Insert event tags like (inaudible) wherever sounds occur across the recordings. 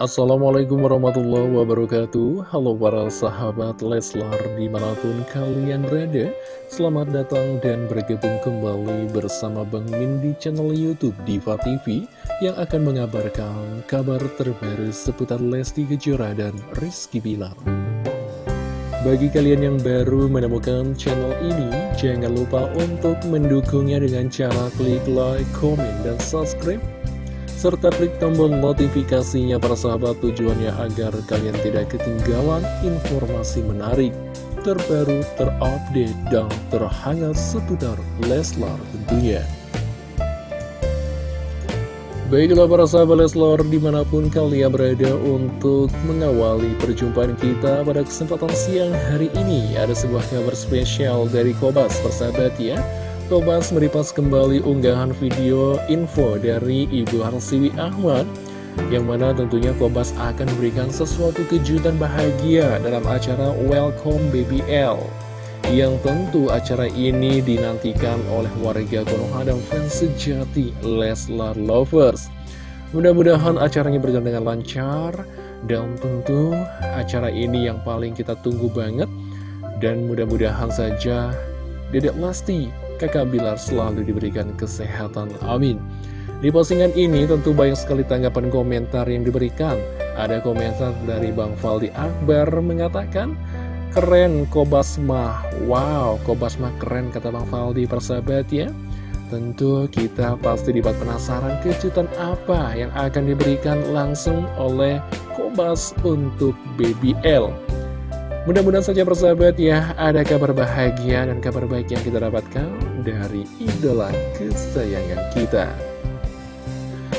Assalamualaikum warahmatullahi wabarakatuh. Halo para sahabat Leslar di mana pun kalian berada Selamat datang dan bergabung kembali bersama Bang Min di channel Youtube Diva TV Yang akan mengabarkan kabar terbaru seputar Lesti Kejora dan Rizky Bilar. Bagi kalian yang baru menemukan channel ini Jangan lupa untuk mendukungnya dengan cara klik like, komen, dan subscribe serta klik tombol notifikasinya para sahabat tujuannya agar kalian tidak ketinggalan informasi menarik, terbaru, terupdate, dan terhangat seputar Leslar tentunya. Baiklah para sahabat Leslar di mana pun kalian berada untuk mengawali perjumpaan kita pada kesempatan siang hari ini Ada sebuah kabar spesial dari Kobas persahabat ya Kobas meripas kembali unggahan video info dari Ibu Harsiwi Ahmad yang mana tentunya Kobas akan memberikan sesuatu kejutan bahagia dalam acara Welcome BBL yang tentu acara ini dinantikan oleh warga Konoha dan fans sejati Leslar Lovers. Mudah-mudahan acaranya berjalan dengan lancar dan tentu acara ini yang paling kita tunggu banget. Dan mudah-mudahan saja Dedek Lesti kakak Bilar selalu diberikan kesehatan. Amin. Di postingan ini tentu banyak sekali tanggapan komentar yang diberikan. Ada komentar dari Bang Faldi Akbar mengatakan, Keren Kobasma, wow Kobasma keren kata Bang Faldi persahabat ya. Tentu kita pasti dibuat penasaran kejutan apa yang akan diberikan langsung oleh Kobas untuk BBL. Mudah-mudahan saja persahabat ya, ada kabar bahagia dan kabar baik yang kita dapatkan dari idola kesayangan kita.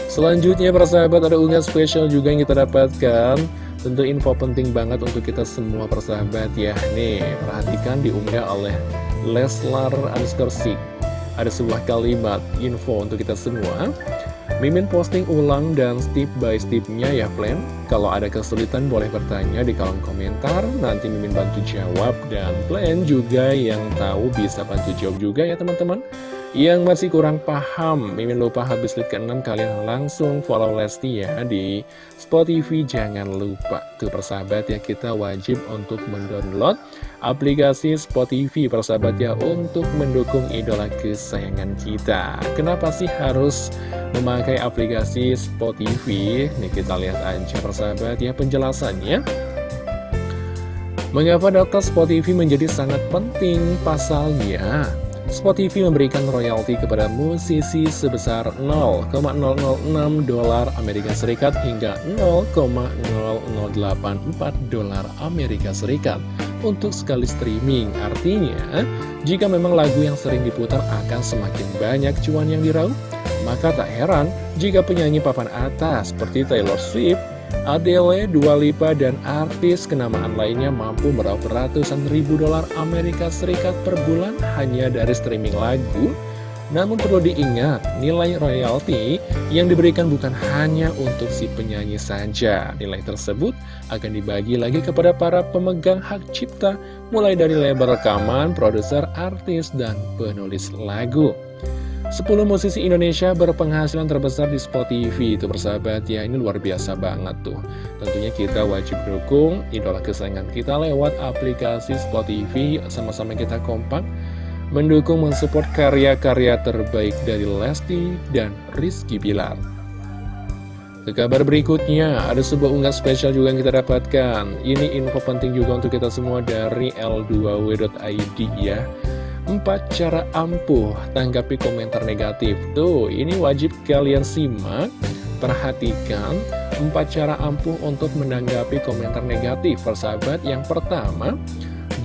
Selanjutnya persahabat ada unggahan spesial juga yang kita dapatkan. Tentu info penting banget untuk kita semua persahabat ya. Nih, perhatikan diunggah oleh Leslar Anskersik Ada sebuah kalimat info untuk kita semua Mimin posting ulang dan step by stepnya ya plan Kalau ada kesulitan boleh bertanya di kolom komentar Nanti Mimin bantu jawab Dan plan juga yang tahu bisa bantu jawab juga ya teman-teman yang masih kurang paham, Mimin lupa habis lihat ke-6 kalian langsung follow Lesti ya di Spotify. Jangan lupa tuh persahabat ya kita wajib untuk mendownload aplikasi Spotify persahabat ya untuk mendukung idola kesayangan kita. Kenapa sih harus memakai aplikasi Spotify? Nih kita lihat aja persahabat ya penjelasannya. Mengapa data Spotify menjadi sangat penting pasalnya? Spotify memberikan royalti kepada musisi sebesar 0,006 dolar Amerika Serikat hingga 0,0084 dolar Amerika Serikat untuk sekali streaming. Artinya, jika memang lagu yang sering diputar akan semakin banyak cuan yang diraup, maka tak heran jika penyanyi papan atas seperti Taylor Swift Adele, Dua Lipa, dan artis kenamaan lainnya mampu meraup ratusan ribu dolar Amerika Serikat per bulan hanya dari streaming lagu. Namun perlu diingat, nilai royalti yang diberikan bukan hanya untuk si penyanyi saja. Nilai tersebut akan dibagi lagi kepada para pemegang hak cipta, mulai dari label rekaman, produser, artis, dan penulis lagu. 10 musisi Indonesia berpenghasilan terbesar di Spotify itu persahabat ya ini luar biasa banget tuh tentunya kita wajib dukung idola kesayangan kita lewat aplikasi Spotify sama-sama kita kompak mendukung mensupport karya-karya terbaik dari Lesti dan Rizky Bilar ke kabar berikutnya, ada sebuah unggahan spesial juga yang kita dapatkan. Ini info penting juga untuk kita semua dari L2W.id ya. Empat cara ampuh tanggapi komentar negatif. Tuh, ini wajib kalian simak Perhatikan empat cara ampuh untuk menanggapi komentar negatif. Persahabat, yang pertama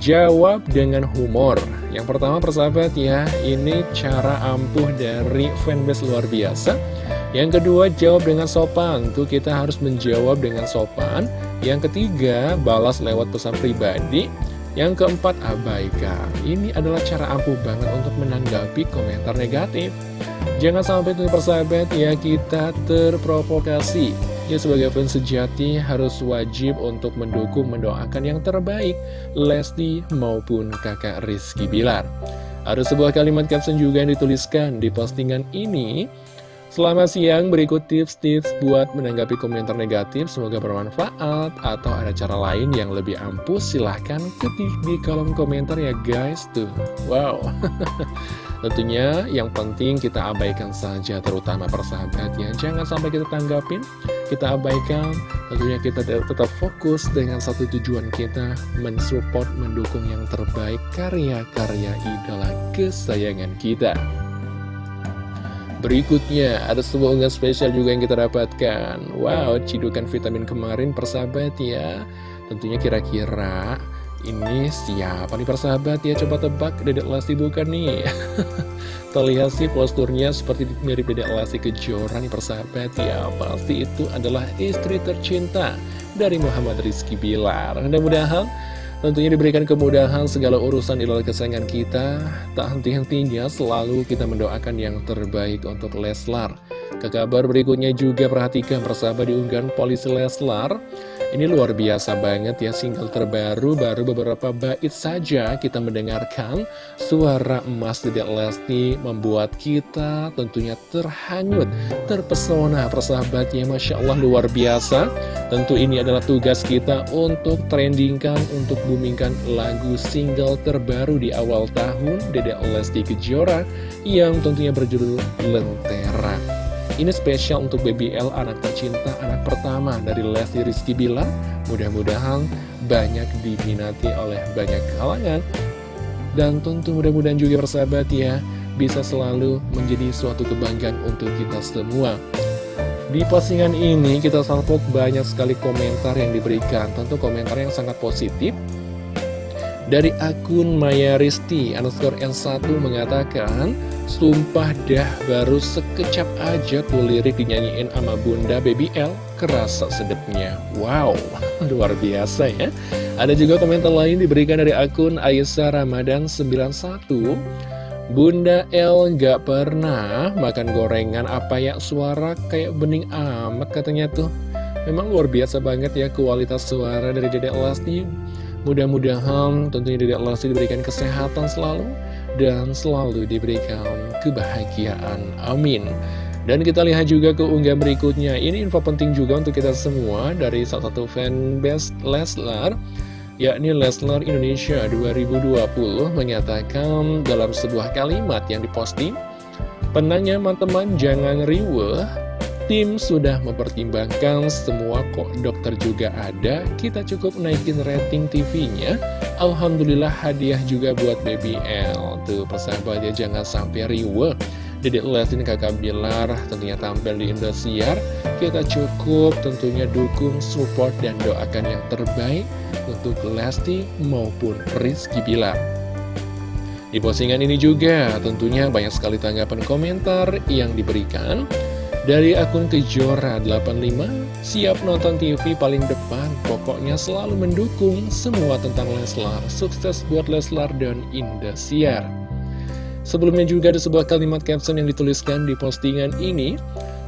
Jawab dengan humor. Yang pertama persahabat ya Ini cara ampuh dari fanbase luar biasa. Yang kedua jawab dengan sopan. Tuh kita harus menjawab dengan sopan. Yang ketiga balas lewat pesan pribadi yang keempat, abaikan. Ini adalah cara ampuh banget untuk menanggapi komentar negatif. Jangan sampai tuh persahabat ya kita terprovokasi. Ya sebagai fans sejati harus wajib untuk mendukung mendoakan yang terbaik Lesti maupun kakak Rizky Bilar. Ada sebuah kalimat caption juga yang dituliskan di postingan ini Selamat siang, berikut tips-tips buat menanggapi komentar negatif, semoga bermanfaat, atau ada cara lain yang lebih ampuh, silahkan ketik di kolom komentar ya guys, tuh, wow. (laughs) Tentunya yang penting kita abaikan saja, terutama persahabat ya, jangan sampai kita tanggapin, kita abaikan, tentunya kita tetap fokus dengan satu tujuan kita, mensupport, mendukung yang terbaik karya-karya idola kesayangan kita. Berikutnya, ada sebuah unggahan spesial juga yang kita dapatkan. Wow, cidukan vitamin kemarin persahabat ya. Tentunya kira-kira ini siapa nih persahabat ya? Coba tebak, Dedek Lesti bukan nih. (laughs) Terlihat sih posturnya seperti mirip Dedek Lesti Kejora nih persahabat ya. Pasti itu adalah istri tercinta dari Muhammad Rizky Bilar. Mudah-mudahan Tentunya diberikan kemudahan segala urusan idola kesayangan kita. Tak henti-hentinya selalu kita mendoakan yang terbaik untuk Leslar Ke kabar berikutnya juga perhatikan persahabat diunggahan polisi Leslar ini luar biasa banget ya single terbaru baru beberapa bait saja kita mendengarkan suara emas Dedek Lesti membuat kita tentunya terhanyut, terpesona persahabatnya Masya Allah luar biasa. Tentu ini adalah tugas kita untuk trendingkan, untuk boomingkan lagu single terbaru di awal tahun Dedek Lesti Kejora yang tentunya berjudul Lentera. Ini spesial untuk BBL anak tercinta, anak pertama dari Lesti Rizky Bilar. Mudah-mudahan banyak diminati oleh banyak kalangan. Dan tentu mudah-mudahan juga persahabat ya, bisa selalu menjadi suatu kebanggaan untuk kita semua. Di postingan ini kita salvok banyak sekali komentar yang diberikan, tentu komentar yang sangat positif. Dari akun Maya Risti, underscore N1 mengatakan, Sumpah dah baru sekecap aja tuh lirik dinyanyiin sama Bunda Baby L. Kerasa sedepnya. Wow, (laughs) luar biasa ya. Ada juga komentar lain diberikan dari akun Aisyah Ramadan 91 Bunda L gak pernah makan gorengan apa ya suara kayak bening amat katanya tuh. Memang luar biasa banget ya kualitas suara dari Dedek Lesti Mudah-mudahan tentunya Dedek Lesti diberikan kesehatan selalu dan selalu diberikan kebahagiaan. Amin. Dan kita lihat juga ke unggah berikutnya. Ini info penting juga untuk kita semua dari salah satu fanbase Leslar, yakni Leslar Indonesia 2020 menyatakan dalam sebuah kalimat yang diposting, Penanya teman-teman jangan riweh Tim sudah mempertimbangkan semua kok dokter juga ada. Kita cukup naikin rating TV-nya Alhamdulillah hadiah juga buat BBL Tuh persahabatnya jangan sampai riwe Dedek Lestin kakak Bilar tentunya tampil di Indosiar. Kita cukup tentunya dukung, support, dan doakan yang terbaik Untuk Lesti maupun Rizky Bilar. Di postingan ini juga tentunya banyak sekali tanggapan komentar yang diberikan dari akun Kejora85, siap nonton TV paling depan, pokoknya selalu mendukung semua tentang Leslar. Sukses buat Leslar dan Indosiar. Sebelumnya juga ada sebuah kalimat caption yang dituliskan di postingan ini,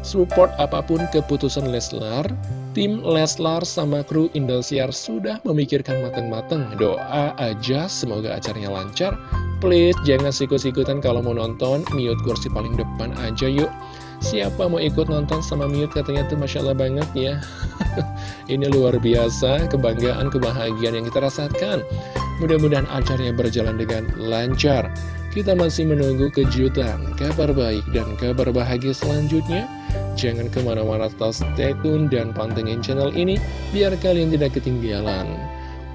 support apa pun keputusan Leslar, tim Leslar sama kru Indosiar sudah memikirkan matang-matang. Doa aja semoga acaranya lancar. Please jangan sikut-sikutan kalau mau nonton, mute kursi paling depan aja yuk. Siapa mau ikut nonton sama Mute? Katanya tuh Masya Allah banget ya. (laughs) Ini luar biasa kebanggaan, kebahagiaan yang kita rasakan. Mudah-mudahan acaranya berjalan dengan lancar. Kita masih menunggu kejutan, kabar baik dan kabar bahagia selanjutnya. Jangan ke mana-mana tetap stay tune dan pantengin channel ini Biar kalian tidak ketinggalan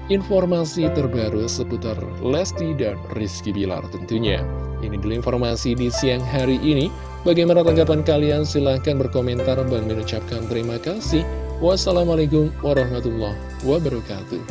informasi terbaru seputar Lesti dan Rizky Bilar tentunya Ini dulu informasi di siang hari ini Bagaimana tanggapan kalian? Silahkan berkomentar. dan mengucapkan terima kasih. Wassalamualaikum warahmatullahi wabarakatuh.